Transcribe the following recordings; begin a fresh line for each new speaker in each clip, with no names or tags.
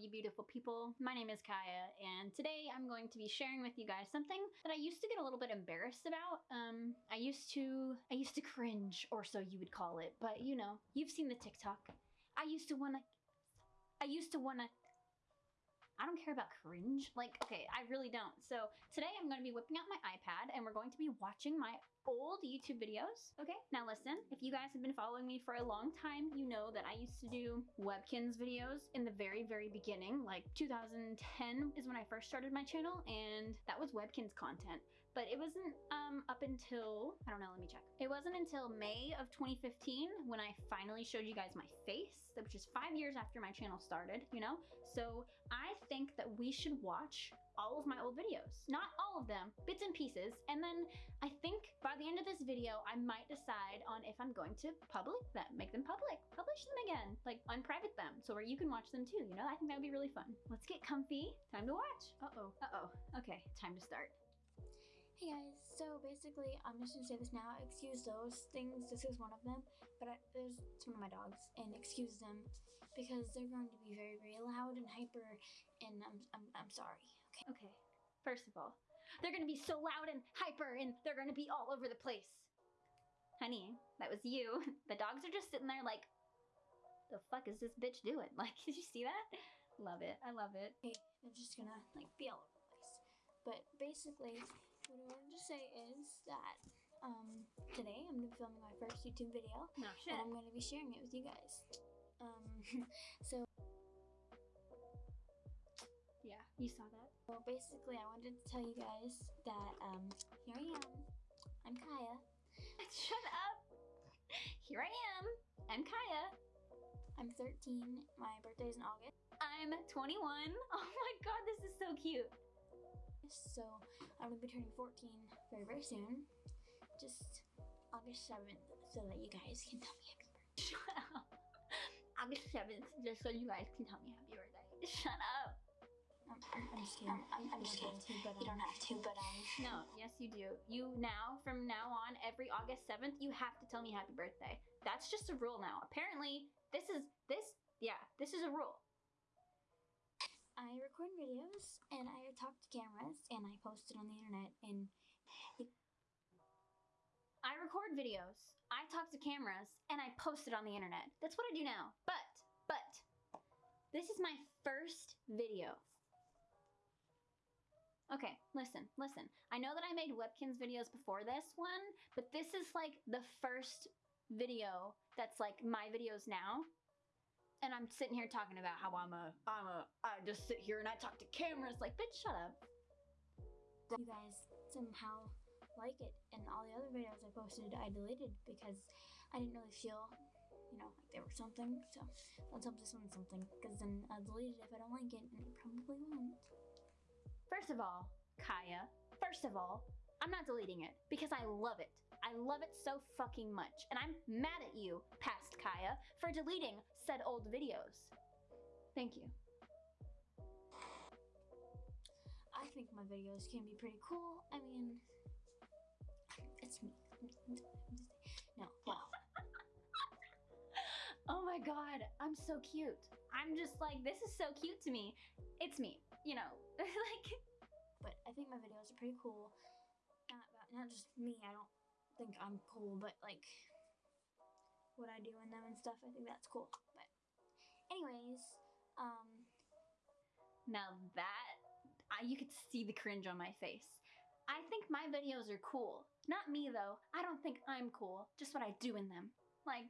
you beautiful people. My name is Kaya and today I'm going to be sharing with you guys something that I used to get a little bit embarrassed about. Um, I used to, I used to cringe or so you would call it, but you know, you've seen the TikTok. I used to wanna, I used to wanna I don't care about cringe. Like, okay, I really don't. So today I'm gonna be whipping out my iPad and we're going to be watching my old YouTube videos. Okay, now listen, if you guys have been following me for a long time, you know that I used to do Webkinz videos in the very, very beginning, like 2010 is when I first started my channel and that was Webkinz content. But it wasn't um, up until, I don't know, let me check. It wasn't until May of 2015 when I finally showed you guys my face, which is five years after my channel started, you know? So I think that we should watch all of my old videos. Not all of them, bits and pieces. And then I think by the end of this video, I might decide on if I'm going to public them, make them public, publish them again, like unprivate them so where you can watch them too, you know? I think that would be really fun. Let's get comfy. Time to watch. Uh-oh, uh-oh. Okay, time to start.
Hey guys, so basically, I'm just gonna say this now. Excuse those things. This is one of them, but I, there's it's one of my dogs, and excuse them because they're going to be very, very loud and hyper, and I'm, I'm, I'm sorry. Okay.
Okay. First of all, they're gonna be so loud and hyper, and they're gonna be all over the place. Honey, that was you. The dogs are just sitting there like, the fuck is this bitch doing? Like, did you see that? Love it. I love it.
Okay, they're just gonna like be all over the place. But basically, what I wanted to say is that um, today I'm going to be filming my first YouTube video.
No shit.
And I'm going to be sharing it with you guys. Um, so...
Yeah, you saw that.
Well, basically, I wanted to tell you guys that um, here I am. I'm Kaya.
Shut up! Here I am. I'm Kaya.
I'm 13. My birthday is in August.
I'm 21. Oh my god, this is so cute.
So I'm gonna be turning 14 very, very soon. Just August 7th so that you guys can tell me happy birthday.
Shut up. August 7th, just so you guys can tell me happy birthday. Shut up.
I'm, I'm, just kidding. I'm, I'm just kidding. but, um, you don't have to, but um.
No, yes you do. You now, from now on, every August 7th, you have to tell me happy birthday. That's just a rule now. Apparently, this is, this, yeah, this is a rule.
I record videos and I talk to cameras and I post it on the internet and
I record videos, I talk to cameras, and I post it on the internet. That's what I do now. But, but, this is my first video. Okay, listen, listen. I know that I made Webkinz videos before this one, but this is like the first video that's like my videos now and I'm sitting here talking about how I'm a, I'm a, I just sit here and I talk to cameras like, bitch, shut up.
You guys somehow like it and all the other videos I posted I deleted because I didn't really feel, you know, like there was something. So let's hope this one's something because then I'll delete it if I don't like it and it probably won't.
First of all, Kaya, first of all, I'm not deleting it because I love it. I love it so fucking much. And I'm mad at you, past Kaya, for deleting said old videos. Thank you.
I think my videos can be pretty cool. I mean, it's me. No, wow.
oh my god, I'm so cute. I'm just like, this is so cute to me. It's me, you know, like.
But I think my videos are pretty cool not about not just me. I don't think I'm cool, but like what I do in them and stuff. I think that's cool. But anyways, um,
now that I, you could see the cringe on my face. I think my videos are cool. Not me though. I don't think I'm cool. Just what I do in them. Like,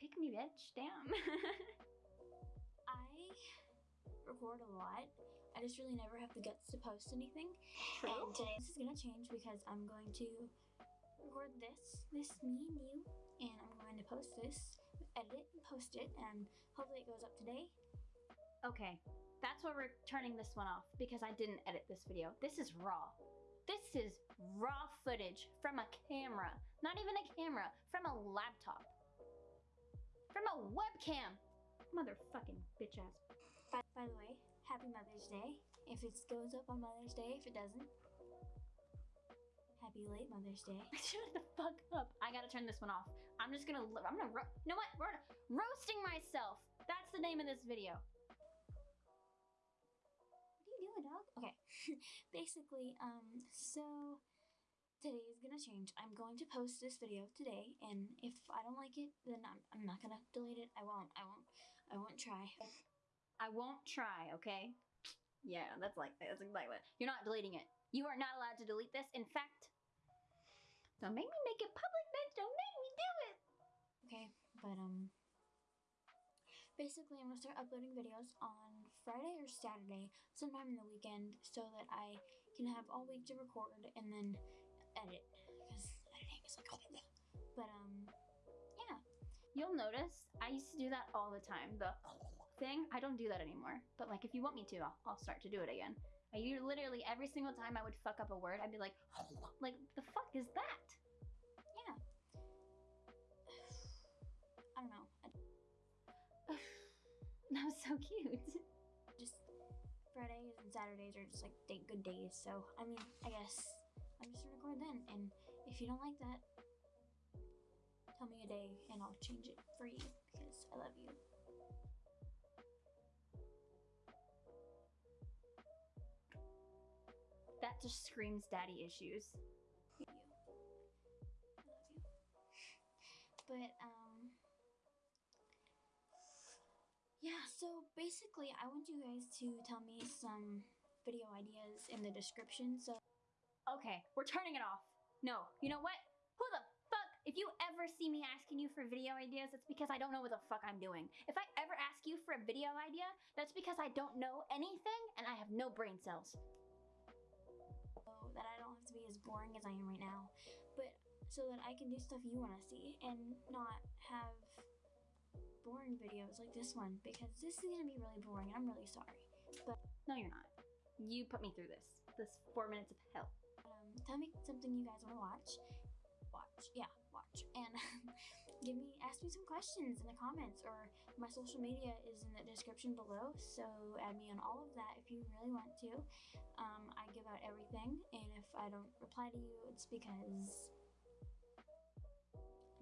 pick me, bitch. Damn.
I record a lot. I just really never have the guts to post anything.
True.
And today this is gonna change because I'm going to record this, this me and you, and I'm going to post this, edit it, and post it, and hopefully it goes up today.
Okay, that's why we're turning this one off because I didn't edit this video. This is raw. This is raw footage from a camera. Not even a camera, from a laptop. From a webcam. Motherfucking bitch ass.
By, by the way, happy Mother's Day. If it goes up on Mother's Day, if it doesn't, happy late Mother's Day.
Shut the fuck up. I gotta turn this one off. I'm just gonna, I'm gonna, you know what? We're roasting myself. That's the name of this video.
What do you do a dog? Okay. Basically, um, so today is gonna change. I'm going to post this video today, and if I don't like it, then I'm, I'm not gonna delete it. I won't. I won't. I won't try.
I won't try, okay? Yeah, that's like that's exactly what. You're not deleting it. You are not allowed to delete this. In fact, don't make me make it public, bitch. Don't make me do it.
Okay, but um, basically, I'm gonna start uploading videos on Friday or Saturday, sometime in the weekend, so that I can have all week to record and then edit because editing is like But um, yeah.
You'll notice I used to do that all the time. The thing, I don't do that anymore. But like, if you want me to, I'll, I'll start to do it again. I literally every single time I would fuck up a word, I'd be like, like the fuck is that?
Yeah. I don't know.
That was so cute.
just Fridays and Saturdays are just like day, good days. So I mean, I guess I'm just gonna record then. And if you don't like that, tell me a day and I'll change it for you because I love you.
That just screams daddy issues.
you. Love you. But um Yeah, so basically I want you guys to tell me some video ideas in the description. So
Okay, we're turning it off. No, you know what? Who the fuck? If you ever see me asking you for video ideas, it's because I don't know what the fuck I'm doing. If I ever ask you for a video idea, that's because I don't know anything and I have no brain cells.
To be as boring as I am right now. But so that I can do stuff you want to see and not have boring videos like this one because this is going to be really boring and I'm really sorry.
But No, you're not. You put me through this. This four minutes of hell.
um, tell me something you guys want to watch. Watch, yeah, watch, and give me, ask me some questions in the comments, or my social media is in the description below. So add me on all of that if you really want to. Um, I give out everything, and if I don't reply to you, it's because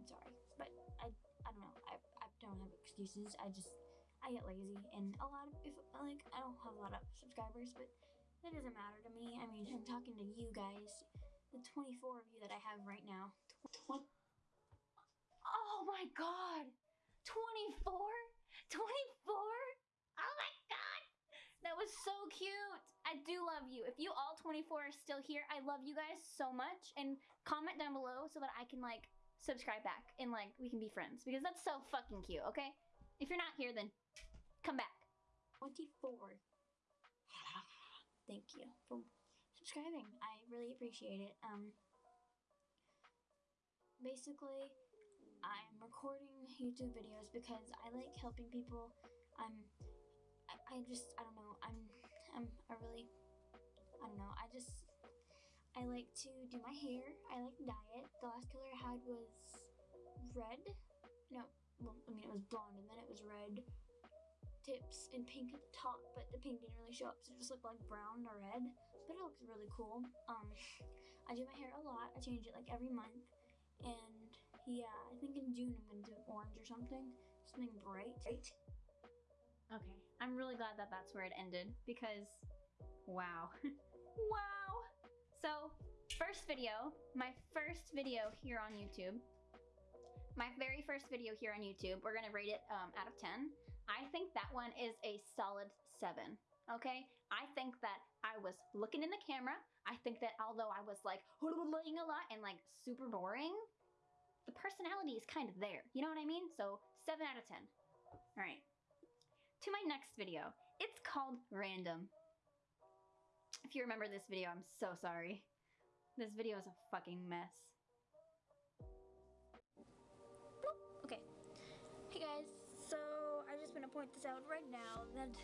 I'm sorry, but I, I don't know. I, I don't have excuses. I just I get lazy, and a lot of if like I don't have a lot of subscribers, but that doesn't matter to me. I mean, I'm talking to you guys, the 24 of you that I have right now. Tw-
Oh my god! 24? 24? Oh my god! That was so cute! I do love you. If you all 24 are still here, I love you guys so much. And comment down below so that I can like subscribe back and like we can be friends because that's so fucking cute, okay? If you're not here, then come back.
24. Thank you for subscribing. I really appreciate it. Um, basically, I'm recording YouTube videos because I like helping people. I'm, I, just, I don't know. I'm, I'm I really, I don't know. I just, I like to do my hair. I like dye it. The last color I had was red. No, well, I mean it was blonde and then it was red tips and pink at the top, but the pink didn't really show up, so it just looked like brown or red. But it looks really cool. Um, I do my hair a lot. I change it like every month, and yeah, I think in June I'm gonna do orange or something, something bright. Right?
Okay, I'm really glad that that's where it ended because wow. wow. So, first video, my first video here on YouTube. My very first video here on YouTube, we're gonna rate it um, out of 10. I think that one is a solid 7. Okay? I think that I was looking in the camera. I think that although I was like a lot and like super boring, the personality is kind of there. You know what I mean? So, 7 out of 10. All right to my next video. It's called Random. If you remember this video, I'm so sorry. This video is a fucking mess.
Okay. Hey guys, so I just want to point this out right now that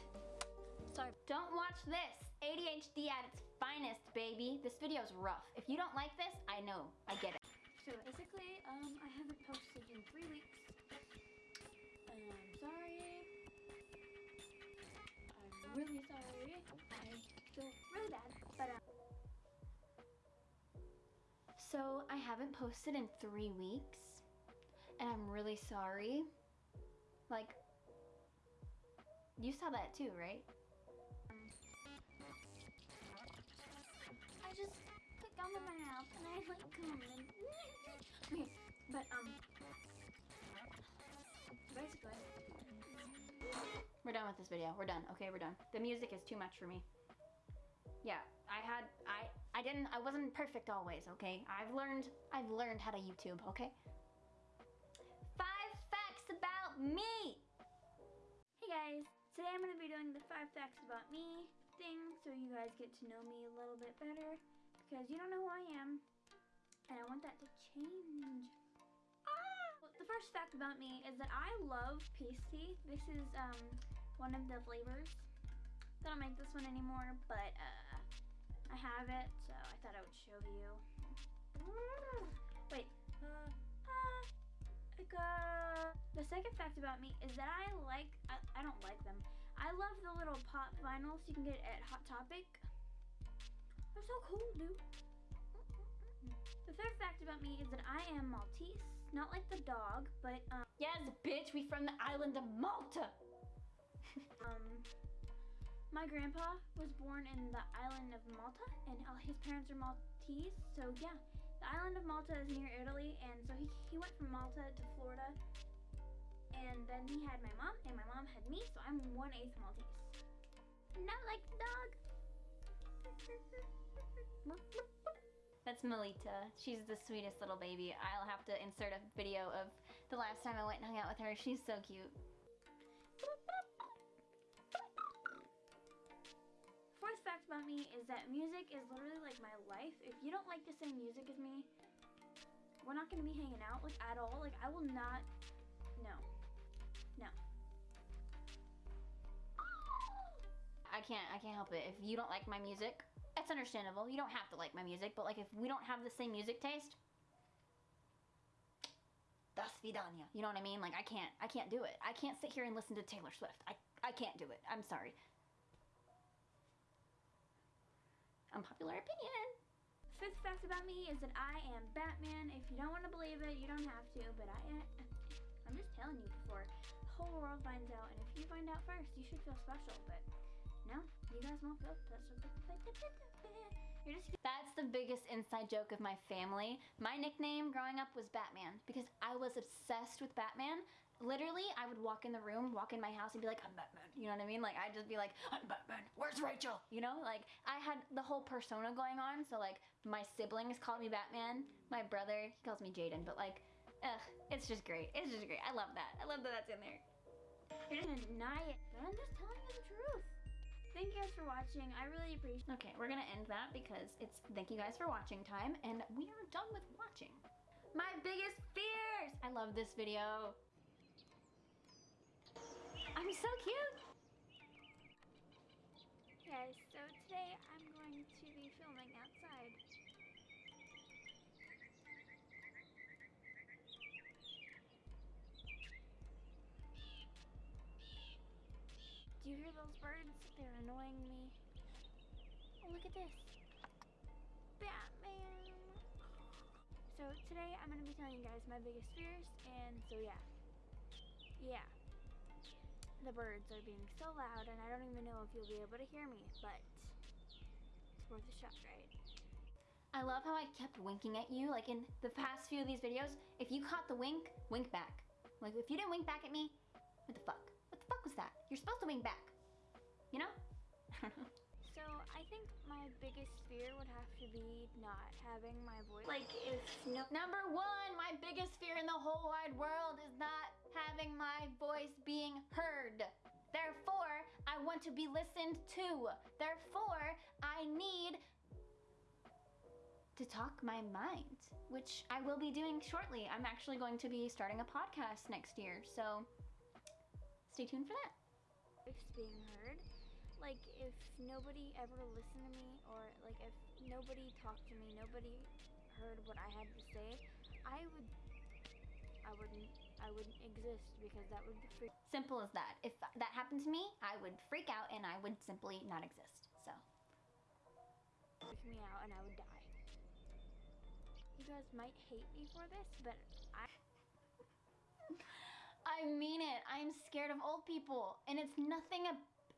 sorry.
Don't watch this. ADHD at its finest, baby. This video is rough. If you don't like this, I know. I get it.
So basically, um, I haven't posted in three weeks. And I'm sorry. I'm really sorry. I feel really bad, but um,
So, I haven't posted in three weeks, and I'm really sorry. Like, you saw that too, right?
Put gum in my mouth and I like and okay, but um, basically,
We're done with this video. We're done. Okay, we're done. The music is too much for me. Yeah, I had I I didn't I wasn't perfect always, okay? I've learned I've learned how to YouTube, okay? Five facts about me.
hey guys, today I'm gonna be doing the five facts about me thing, so you guys get to know me a little bit better because you don't know who I am, and I want that to change. Ah! Well, the first fact about me is that I love tea. This is um one of the flavors. They don't make this one anymore, but uh, I have it, so I thought I would show you. Wait. Uh, uh, the second fact about me is that I like, I, I don't like them. I love the little pop vinyls you can get at Hot Topic. They're so cool, dude. The third fact about me is that I am Maltese. Not like the dog, but um,
Yes, bitch, we from the island of Malta.
um my grandpa was born in the island of Malta, and his parents are Maltese. So yeah, the island of Malta is near Italy, and so he he went from Malta to Florida, and then he had my mom, and my mom had me. So I'm one eighth Maltese. Not like the dog.
That's Melita. She's the sweetest little baby. I'll have to insert a video of the last time I went and hung out with her. She's so cute.
Fourth fact about me is that music is literally like my life. If you don't like the same music as me, we're not gonna be hanging out like at all. Like I will not. No. No.
I can't I can't help it. If you don't like my music, that's understandable. You don't have to like my music, but like if we don't have the same music taste, das vidania. You know what I mean? Like I can't I can't do it. I can't sit here and listen to Taylor Swift. I I can't do it. I'm sorry. Unpopular opinion.
Fifth fact about me is that I am Batman. If you don't want to believe it, you don't have to. But I am. I'm just telling you before the whole world finds out. And if you find out first, you should feel special. But no, you guys won't feel special. You're just
That's the biggest inside joke of my family. My nickname growing up was Batman because I was obsessed with Batman. Literally, I would walk in the room, walk in my house, and be like, I'm Batman. You know what I mean? Like, I'd just be like, I'm Batman. Where's Rachel? You know? Like, I had the whole persona going on. So, like, my siblings called me Batman. My brother, he calls me Jaden. But, like, ugh, it's just great. It's just great. I love that. I love that that's in there.
you're gonna deny it. But I'm just telling you the truth. Thank you guys for watching. I really appreciate.
Okay, we're gonna end that because it's thank you guys for watching time, and we are done with watching. My biggest fears! I love this video. I'm so cute!
Guys, so today I'm going to be filming outside. Do you hear those birds? They're annoying me. Oh, look at this. Batman! So today I'm going to be telling you guys my biggest fears, and so yeah. Yeah. The birds are being so loud, and I don't even know if you'll be able to hear me, but it's worth a shot, right?
I love how I kept winking at you. Like in the past few of these videos, if you caught the wink, wink back. Like if you didn't wink back at me, what the fuck? What the fuck was that? You're supposed to wink back. You know?
So I think my biggest fear would have to be not having my voice. Like if no
Number one, my biggest fear in the whole wide world is not having my voice being heard. Therefore, I want to be listened to. Therefore, I need to talk my mind, which I will be doing shortly. I'm actually going to be starting a podcast next year, so stay tuned for that.
voice being heard. Like if nobody ever listened to me or like if nobody talked to me, nobody heard what I had to say, I would I wouldn't I wouldn't exist because that would freak
Simple as that. If that happened to me, I would freak out and I would simply not exist. So,
freak me out and I would die. You guys might hate me for this, but I
I mean it. I'm scared of old people, and it's nothing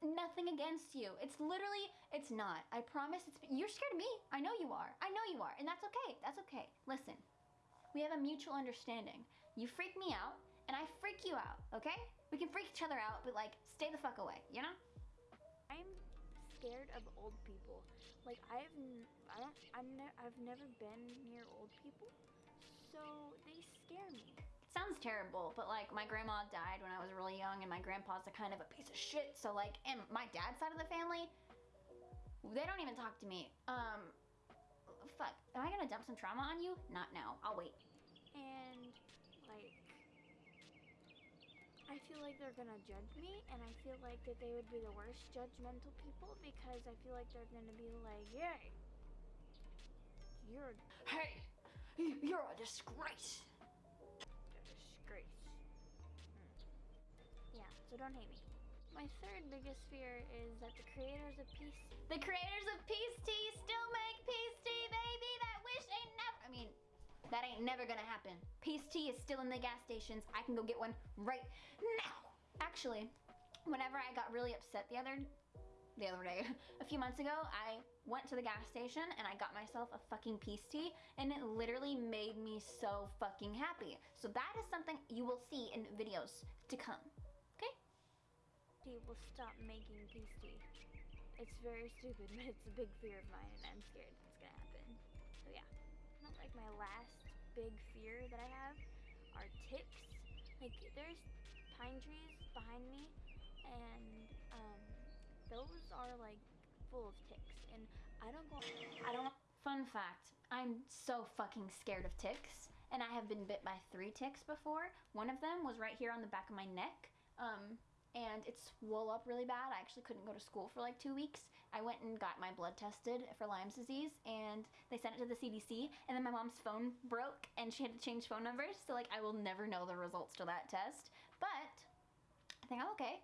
nothing against you. It's literally, it's not. I promise. It's you're scared of me. I know you are. I know you are, and that's okay. That's okay. Listen, we have a mutual understanding. You freak me out, and I freak you out. Okay? We can freak each other out, but like, stay the fuck away. You know?
I'm scared of old people. Like I've I don't I'm ne- I've never been near old people, so they scare me.
It sounds terrible, but like my grandma died when I was really young, and my grandpa's a kind of a piece of shit. So like, and my dad's side of the family, they don't even talk to me. Um, fuck. Am I gonna dump some trauma on you? Not now. I'll wait.
And like I feel like they're gonna judge me, and I feel like that they would be the worst judgmental people because I feel like they're gonna be like, "Yay, you're
Hey, you're a disgrace.
disgrace." So don't hate me. My third biggest fear is that the creators of Peace
The creators of Peace Tea still make Peace Tea, baby. That wish ain't never. I mean, that ain't never gonna happen. Peace Tea is still in the gas stations. I can go get one right now. Actually, whenever I got really upset the other the other day, a few months ago, I went to the gas station and I got myself a fucking Peace Tea, and it literally made me so fucking happy. So that is something you will see in videos to come.
Tea will stop making peace tea. It's very stupid, but it's a big fear of mine, and I'm scared it's gonna happen. So yeah, not like my last big fear that I have are ticks. Like there's pine trees behind me, and um, those are like full of ticks, and I don't go.
I don't. Fun fact: I'm so fucking scared of ticks, and I have been bit by three ticks before. One of them was right here on the back of my neck, um, and it swelled up really bad. I actually couldn't go to school for like two weeks. I went and got my blood tested for Lyme's disease, and they sent it to the CDC. And then my mom's phone broke, and she had to change phone numbers. So like, I will never know the results to that test. But I think I'm okay.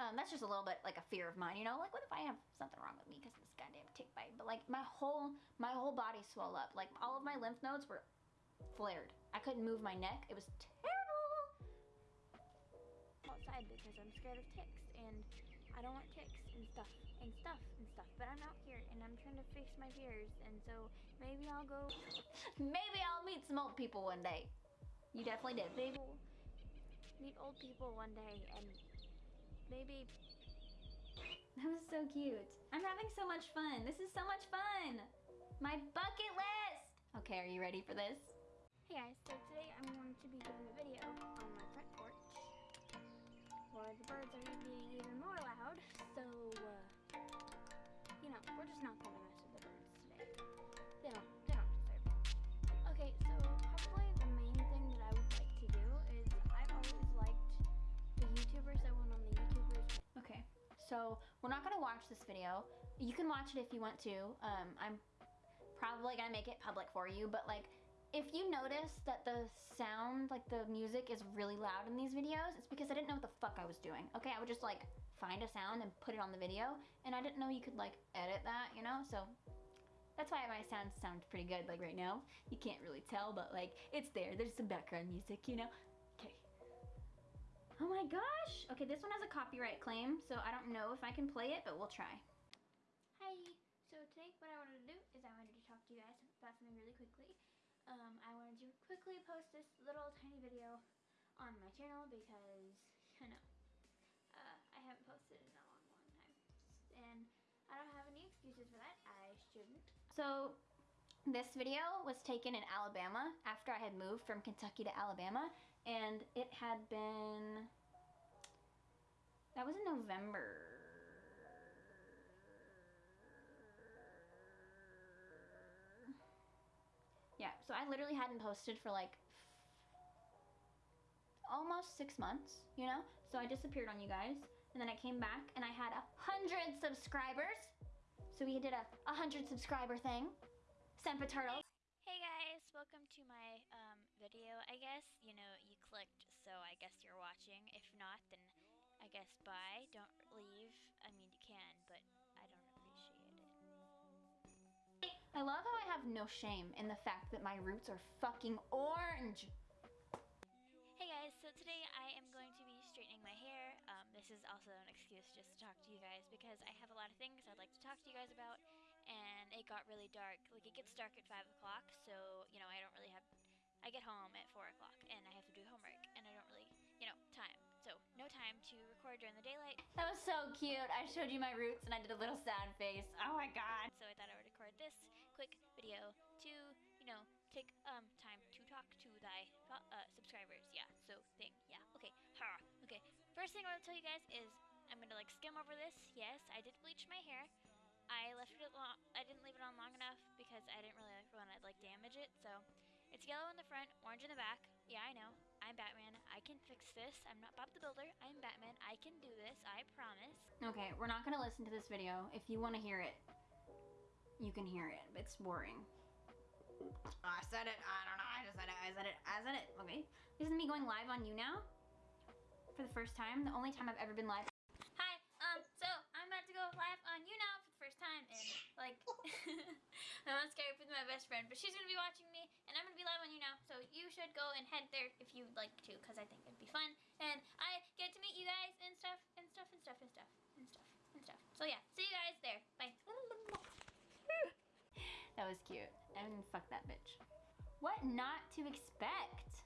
Um, that's just a little bit like a fear of mine, you know. Like, what if I have something wrong with me because of this goddamn tick bite? But like, my whole my whole body swelled up. Like, all of my lymph nodes were flared. I couldn't move my neck. It was terrible.
Outside because I'm scared of ticks and I don't want ticks and stuff and stuff and stuff. But I'm out here and I'm trying to face my fears and so maybe I'll go
Maybe I'll meet some old people one day. You definitely did.
maybe meet old people one day and maybe
That was so cute. I'm having so much fun. This is so much fun. My bucket list. Okay, are you ready for this?
Hey guys, so today I'm going to be doing a video on my front porch where the birds are even more loud. So, uh, you know, we're just not gonna mess with the birds today. They don't, they don't deserve it. Okay, so probably the main thing that I would like to do is I've always liked the YouTubers that went on the YouTubers.
Okay, so we're not gonna watch this video. You can watch it if you want to. Um, I'm probably gonna make it public for you, but like, if you notice that the sound, like the music, is really loud in these videos, it's because I didn't know what the fuck I was doing. Okay, I would just like find a sound and put it on the video, and I didn't know you could like edit that, you know. So that's why my sounds sound pretty good. Like right now, you can't really tell, but like it's there. There's some background music, you know. Okay. Oh my gosh! Okay, this one has a copyright claim, so I don't know if I can play it, but we'll try.
Hi. So today, what I wanted to do is I wanted to talk to you guys about something really quickly. Um, I wanted to quickly post this little tiny video on my channel because you know uh, I haven't posted in a long, long time, and I don't have any excuses for that. I shouldn't.
So, this video was taken in Alabama after I had moved from Kentucky to Alabama, and it had been. That was in November. Yeah, so I literally hadn't posted for like almost six months, you know? So I disappeared on you guys, and then I came back and I had a hundred subscribers. So we did a, a hundred subscriber thing. Semper Turtles.
Hey guys, welcome to my um, video. I guess you know you clicked, so I guess you're watching. If not, then I guess bye. Don't leave. I mean, you can, but
love how I have no shame in the fact that my roots are fucking orange.
Hey guys, so today I am going to be straightening my hair. Um, this is also an excuse
just to talk to you guys because I have a lot of things I'd like to talk to you guys about, and it got really dark. Like it gets dark at five o'clock, so you know I don't really have. I get home at four o'clock, and I have to do homework, and I don't really, you know, time. So no time to record during the daylight.
That was so cute. I showed you my roots and I did a little sad face. Oh my god.
So I thought I would record this quick video to, you know, take um time to talk to thy uh, subscribers. Yeah. So thing. Yeah. Okay. Ha. Okay. First thing I want to tell you guys is I'm gonna like skim over this. Yes, I did bleach my hair. I left it long. I didn't leave it on long enough because I didn't really want to like damage it. So it's yellow in the front, orange in the back. Yeah, I know. I'm Batman. I can fix this. I'm not Bob the Builder. I'm Batman. I can do this. I promise.
Okay, we're not gonna listen to this video. If you want to hear it, you can hear it. but It's boring. I said it. I don't know. I just said it. I said it. I said it. Okay. This is me going live on YouNow. For the first time. The only time I've ever been live.
Hi. Um. So I'm about to go live on YouNow for the first time, and like, I'm on Skype with my best friend, but she's gonna be watching me, and I'm gonna be live on YouNow. So you should go and head there if you'd like to, because I think it'd be fun, and I get to meet you guys and stuff and stuff and stuff and stuff and stuff and stuff. So yeah, see you guys there. Bye.
That was cute. And fuck that bitch. What not to expect?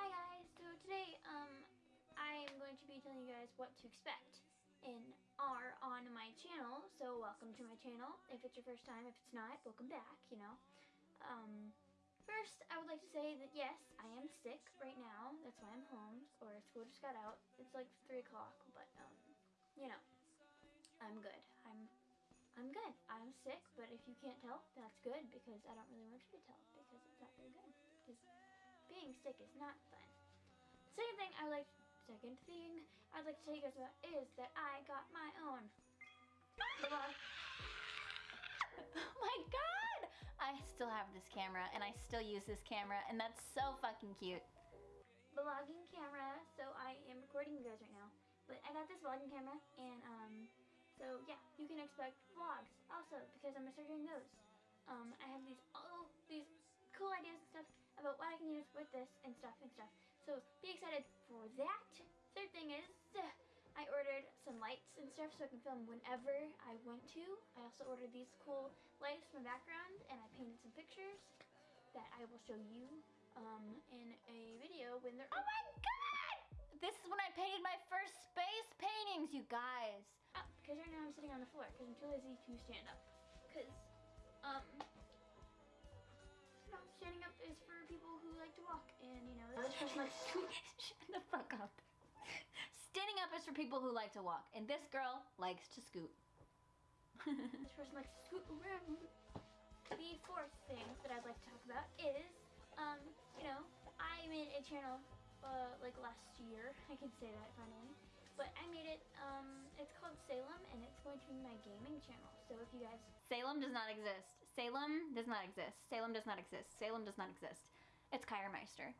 Hi guys, so today um I am going to be telling you guys what to expect in R on my channel. So welcome to my channel. If it's your first time, if it's not, welcome back, you know. Um first I would like to say that yes, I am sick right now. That's why I'm home or school just got out. It's like three o'clock, but um you know, I'm good. I'm I'm good. I'm sick, but if you can't tell, that's good because I don't really want you to tell because it's not very good. Because being sick is not fun. Second thing I like second thing I'd like to tell you guys about is that I got my own.
Oh my god! I still have this camera and I still use this camera and that's so fucking cute.
vlogging camera, so I am recording you guys right now. But I got this vlogging camera and um so yeah, you can expect vlogs also because I'm gonna start doing those. Um I have these all these cool ideas and stuff about what I can use with this and stuff and stuff. So be excited for that. Third thing is I ordered some lights and stuff so I can film whenever I want to. I also ordered these cool lights for my background and I painted some pictures that I will show you um, in a video when they're
Oh my god! This is when I painted my first space paintings, you guys.
up because right now I'm sitting on the floor because I'm too lazy to stand up. Because um, standing up is for people who like to walk and you know this person likes to
Shut the fuck up. Is for people who like to walk, and this girl likes to scoot.
this person likes to scoot around. The fourth thing that I'd like to talk about is um, you know, I made a channel uh, like last year. I can say that finally. But I made it, um, it's called Salem, and it's going to be my gaming channel. So if you guys
Salem does not exist. Salem does not exist. Salem does not exist. Salem does not exist. It's Kyremeister.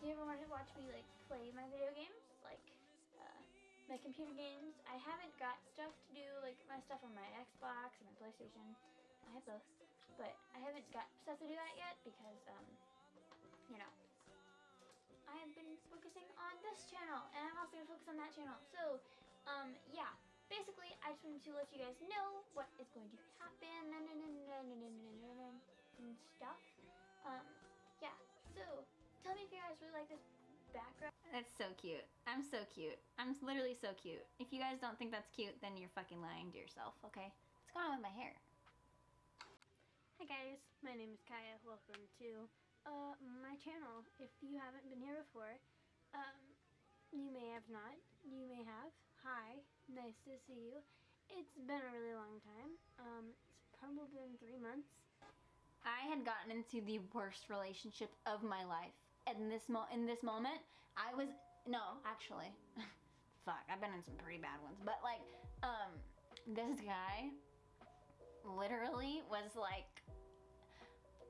Do you ever want to watch me like play my video uh, my computer games? I haven't got stuff to do, like my stuff on my Xbox and my PlayStation. I have both, but I haven't got stuff to do that yet because, um, you know, I have been focusing on this channel, and I'm also gonna focus on that channel. So, um, yeah. Basically, I just wanted to let you guys know what is going to happen and stuff. Um, yeah. So, tell me if you guys really like this background.
That's so cute. I'm so cute. I'm literally so cute. If you guys don't think that's cute, then you're fucking lying to yourself, okay? What's going on with my hair?
Hi guys, my name is Kaya. Welcome to uh, my channel. If you haven't been here before, um, you may have not. You may have. Hi, nice to see you. It's been a really long time. Um, it's probably been three months.
I had gotten into the worst relationship of my life. In this mo- in this moment, I was no, actually. Fuck, I've been in some pretty bad ones. But like, um, this guy literally was like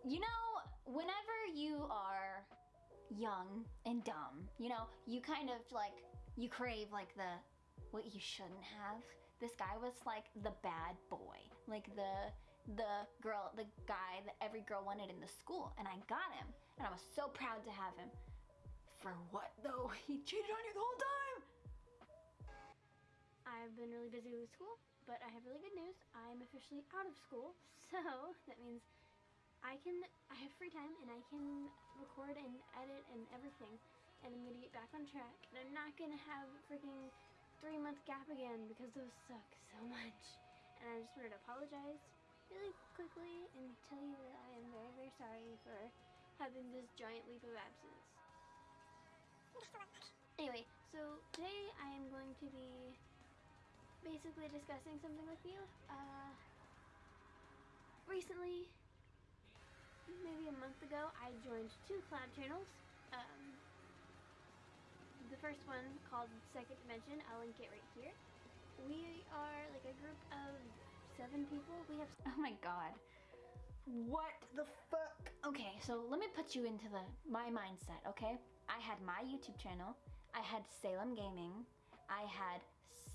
you know, whenever you are young and dumb, you know, you kind of like you crave like the what you shouldn't have. This guy was like the bad boy, like the the girl, the guy that every girl wanted in the school, and I got him, and I was so proud to have him. For what though? He cheated on you the whole time.
I've been really busy with school, but I have really good news. I'm officially out of school, so that means I can I have free time and I can record and edit and everything. And I'm gonna get back on track. And I'm not gonna have a freaking three month gap again because those suck so much. And I just wanted to apologize really quickly and tell you that I am very, very sorry for having this giant leap of absence. Anyway, so today I am going to be basically discussing something with you. Uh, recently, maybe a month ago, I joined two collab channels. Um, the first one called Second Dimension, I'll link it right here. We are like a group of seven people. We have
Oh my god. What the fuck? Okay, so let me put you into the my mindset, okay? I had my YouTube channel, I had Salem Gaming, I had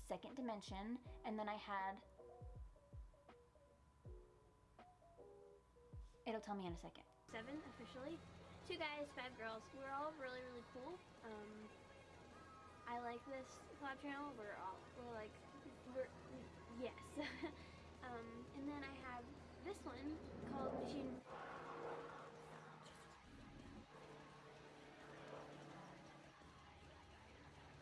Second Dimension, and then I had It'll tell me in a second.
seven officially. Two guys, five girls. We're all really, really cool. Um, I like this collab channel. We're all we're like we're yes. um, and then I have this one called Machine.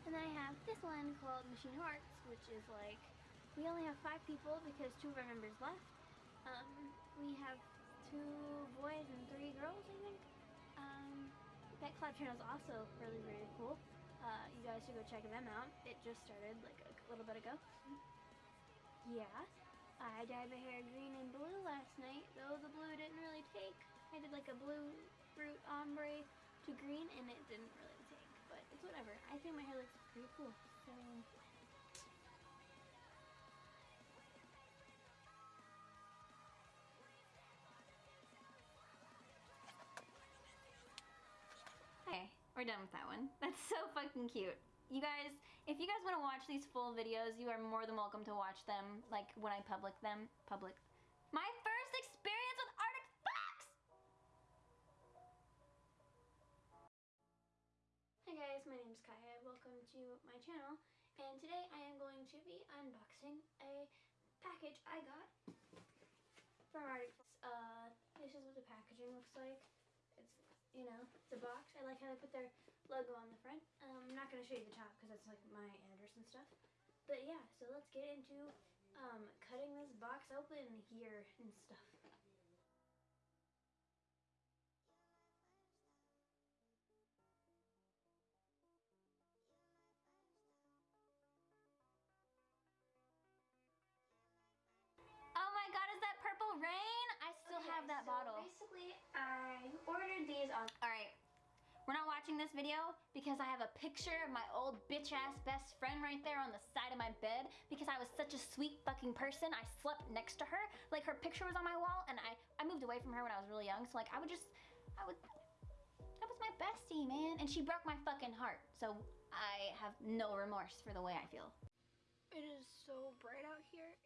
And then I have this one called Machine Hearts, which is like we only have five people because two of our members left. Um, we have two boys and three girls, I think. Um, that Collab Channel is also really, really cool. Uh, you guys should go check them out. It just started like a little bit ago. Yeah. I dyed my hair green and blue last night, though the blue didn't really take. I did like a blue root ombre to green and it didn't really take, but it's whatever. I think my hair looks pretty cool. So
Okay, we're done with that one. That's so fucking cute. You guys, if you guys want to watch these full videos, you are more than welcome to watch them, like when I public them. Public. My first experience with Arctic Fox!
Hi guys, my name is Kaya. Welcome to my channel. And today I am going to be unboxing a package I got from Arctic Fox. Uh, this is what the packaging looks like. It's, you know, the box. I like how they put their logo on the front. Um, I'm not going to show you the top because that's like my address and stuff. But yeah, so let's get into um, cutting this box open here and stuff.
Oh my god, is that Purple Rain? I still have that
so
bottle.
Basically, I ordered these on
Alright, we're not watching this video because I have a picture of my old bitch ass best friend right there on the side of my bed because I was such a sweet fucking person. I slept next to her. Like her picture was on my wall and I, I moved away from her when I was really young. So like I would just, I would, that was my bestie, man. And she broke my fucking heart. So I have no remorse for the way I feel.
It is so bright out here.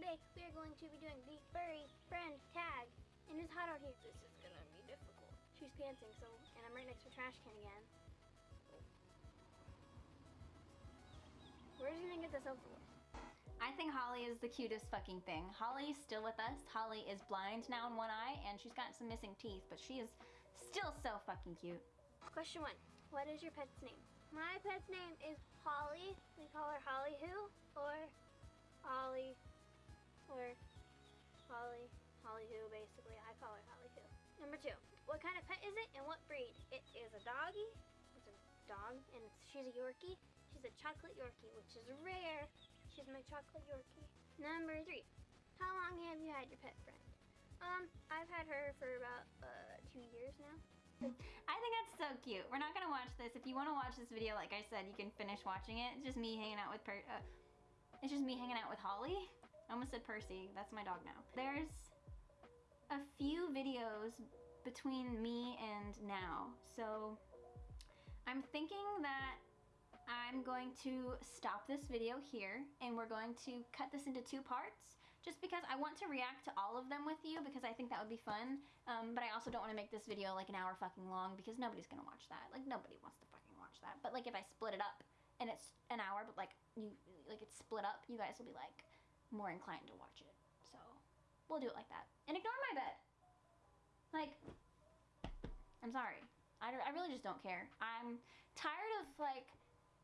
Today we are going to be doing the furry friend tag. And it's hot out here. This is gonna be difficult. She's pantsing, so, and I'm right next to a trash can again. Where's you gonna get this over with?
I think Holly is the cutest fucking thing. Holly is still with us. Holly is blind now in one eye and she's got some missing teeth, but she is still so fucking cute.
Question one. What is your pet's name? My pet's name is Holly. We call her Holly who? Or Holly. Or Holly. Holly who, basically. I call her Holly who. Number two. What kind of pet is it and what breed? It is a doggy. It's a dog and she's a Yorkie. She's a chocolate Yorkie, which is rare. She's my chocolate Yorkie. Number three. How long have you had your pet friend? Um, I've had her for about uh two years now.
I think that's so cute. We're not gonna watch this. If you want to watch this video, like I said, you can finish watching it. It's just me hanging out with per. Uh, it's just me hanging out with Holly. I almost said Percy. That's my dog now. There's a few videos between me and now, so I'm thinking that I'm going to stop this video here, and we're going to cut this into two parts just because I want to react to all of them with you because I think that would be fun. Um, but I also don't want to make this video like an hour fucking long because nobody's gonna watch that. Like nobody wants to fucking watch that. But like if I split it up and it's an hour, but like you like it's split up, you guys will be like more inclined to watch it. So we'll do it like that. And ignore my bed. Like I'm sorry. I, I really just don't care. I'm tired of like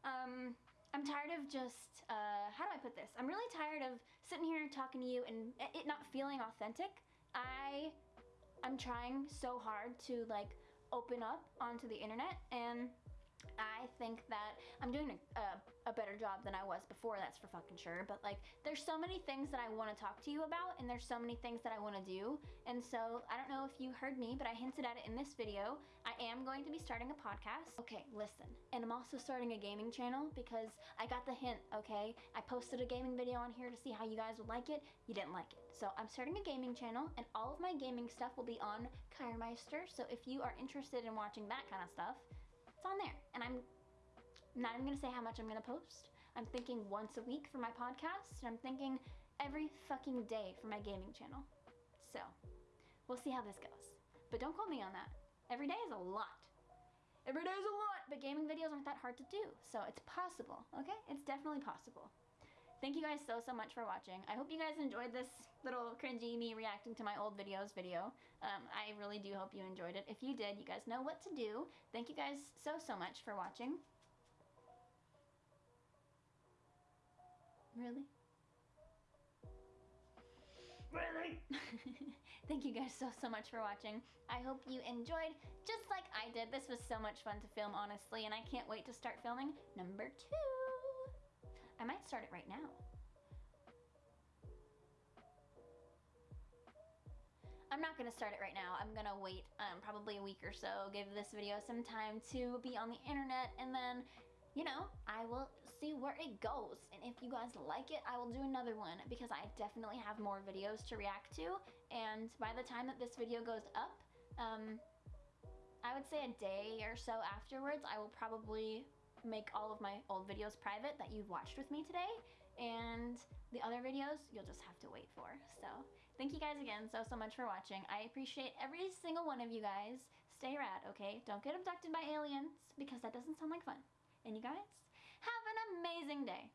um I'm tired of just, uh, how do I put this? I'm really tired of sitting here talking to you and it not feeling authentic. I, I'm trying so hard to like open up onto the internet and I think that I'm doing a, a, a, better job than I was before, that's for fucking sure. But like, there's so many things that I want to talk to you about, and there's so many things that I want to do. And so, I don't know if you heard me, but I hinted at it in this video. I am going to be starting a podcast. Okay, listen. And I'm also starting a gaming channel because I got the hint, okay? I posted a gaming video on here to see how you guys would like it. You didn't like it. So, I'm starting a gaming channel, and all of my gaming stuff will be on Kyremeister. So, if you are interested in watching that kind of stuff, on there. And I'm not even gonna say how much I'm gonna post. I'm thinking once a week for my podcast, and I'm thinking every fucking day for my gaming channel. So, we'll see how this goes. But don't call me on that. Every day is a lot. Every day is a lot, but gaming videos aren't that hard to do. So it's possible, okay? It's definitely possible. Thank you guys so, so much for watching. I hope you guys enjoyed this little cringy me reacting to my old videos video. Um, I really do hope you enjoyed it. If you did, you guys know what to do. Thank you guys so, so much for watching. Really? Really? Thank you guys so, so much for watching. I hope you enjoyed just like I did. This was so much fun to film, honestly, and I can't wait to start filming number two. I might start it right now. I'm not gonna start it right now. I'm gonna wait um, probably a week or so, give this video some time to be on the internet, and then, you know, I will see where it goes. And if you guys like it, I will do another one because I definitely have more videos to react to. And by the time that this video goes up, um, I would say a day or so afterwards, I will probably make all of my old videos private that you've watched with me today. And the other videos, you'll just have to wait for. So thank you guys again so, so much for watching. I appreciate every single one of you guys. Stay rad, okay? Don't get abducted by aliens because that doesn't sound like fun. And you guys, have an amazing day.